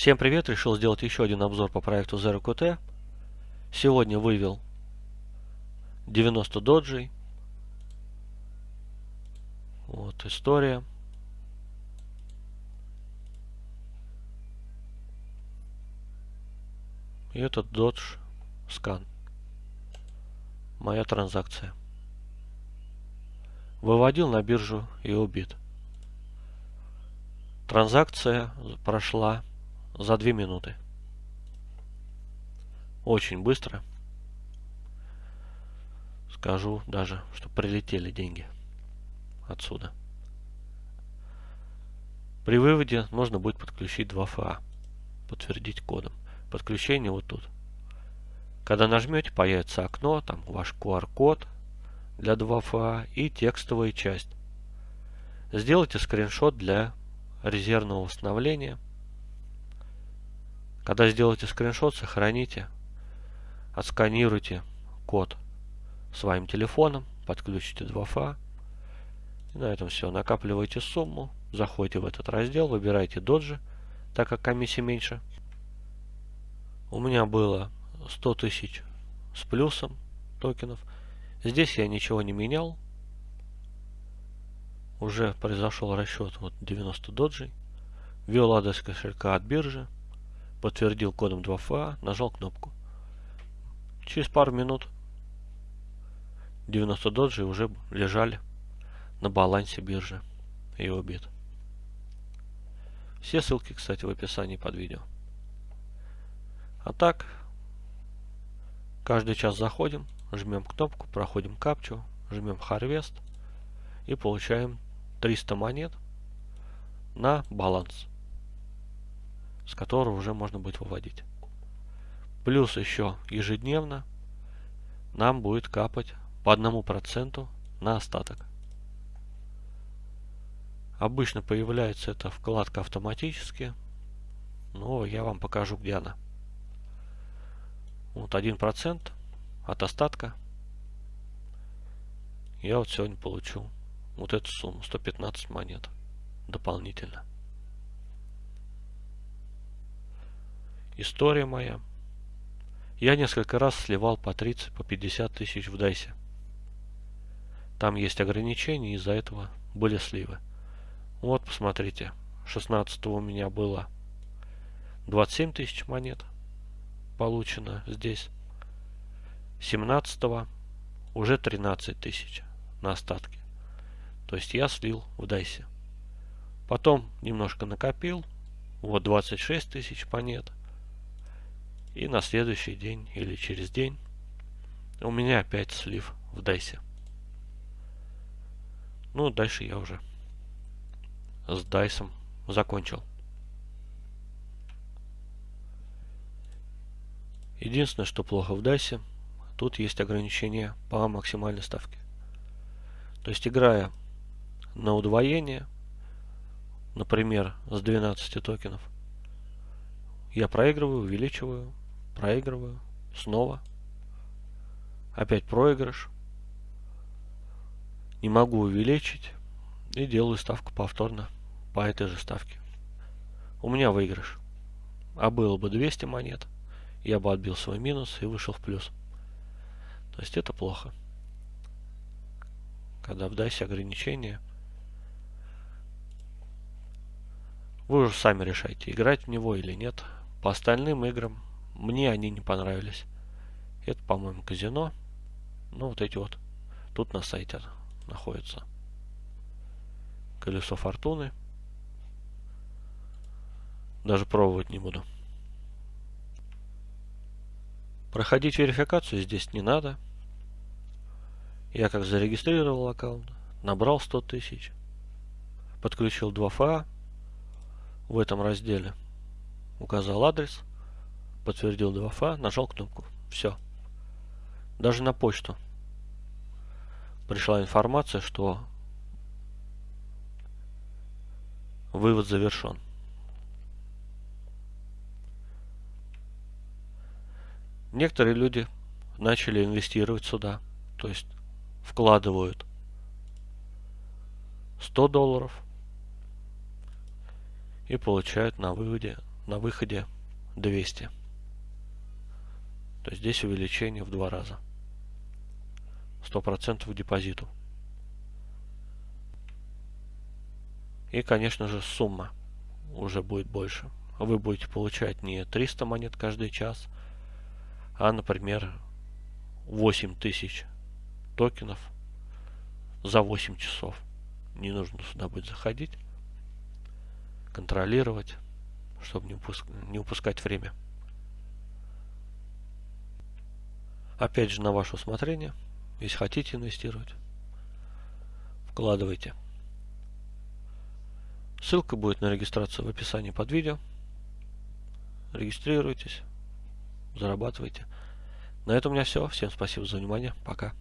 Всем привет! Решил сделать еще один обзор по проекту ZeroQT. Сегодня вывел 90 доджей. Вот история. И этот додж скан. Моя транзакция. Выводил на биржу и убит. Транзакция прошла за 2 минуты. Очень быстро. Скажу даже, что прилетели деньги отсюда. При выводе нужно будет подключить 2FA. Подтвердить кодом. Подключение вот тут. Когда нажмете, появится окно, там ваш QR-код для 2FA и текстовая часть. Сделайте скриншот для резервного восстановления. Когда сделаете скриншот, сохраните, отсканируйте код своим телефоном, подключите 2FA. И на этом все. Накапливайте сумму, заходите в этот раздел, выбирайте доджи, так как комиссия меньше. У меня было 100 тысяч с плюсом токенов. Здесь я ничего не менял. Уже произошел расчет вот 90 доджей. Ввел адрес кошелька от биржи. Подтвердил кодом 2FA. Нажал кнопку. Через пару минут 90 доджей уже лежали на балансе биржи и убит. Все ссылки, кстати, в описании под видео. А так, каждый час заходим, жмем кнопку, проходим капчу, жмем Harvest и получаем 300 монет на баланс, с которого уже можно будет выводить. Плюс еще ежедневно нам будет капать по одному проценту на остаток. Обычно появляется эта вкладка автоматически, но я вам покажу, где она. Вот 1% от остатка я вот сегодня получу вот эту сумму, 115 монет дополнительно. История моя. Я несколько раз сливал по 30, по 50 тысяч в дайсе. Там есть ограничения, из-за этого были сливы. Вот, посмотрите, 16 у меня было 27 тысяч монет получено здесь. 17 уже 13 тысяч на остатке. То есть я слил в дайсе. Потом немножко накопил. Вот 26 тысяч монет. И на следующий день или через день у меня опять слив в дайсе. Ну, дальше я уже с дайсом закончил. Единственное, что плохо в дайсе, тут есть ограничение по максимальной ставке. То есть, играя на удвоение, например, с 12 токенов, я проигрываю, увеличиваю, проигрываю, снова, опять проигрыш, не могу увеличить и делаю ставку повторно по этой же ставке. У меня выигрыш. А было бы 200 монет, я бы отбил свой минус и вышел в плюс. То есть это плохо. Когда в DICE ограничения Вы уже сами решайте, играть в него или нет. По остальным играм мне они не понравились. Это, по-моему, казино. Ну, вот эти вот. Тут на сайте находится. Колесо фортуны. Даже пробовать не буду. Проходить верификацию здесь не надо. Я как зарегистрировал аккаунт, набрал 100 тысяч, подключил 2FA, в этом разделе. Указал адрес, подтвердил 2FA, нажал кнопку. Все. Даже на почту пришла информация, что вывод завершен. Некоторые люди начали инвестировать сюда, то есть вкладывают 100 долларов, и получают на выводе на выходе 200. То здесь увеличение в два раза. 100% депозиту. И, конечно же, сумма уже будет больше. Вы будете получать не 300 монет каждый час, а, например, 8000 токенов за 8 часов. Не нужно сюда будет заходить, контролировать, чтобы не упускать время. Опять же, на ваше усмотрение. Если хотите инвестировать, вкладывайте. Ссылка будет на регистрацию в описании под видео. Регистрируйтесь, зарабатывайте. На этом у меня все. Всем спасибо за внимание. Пока.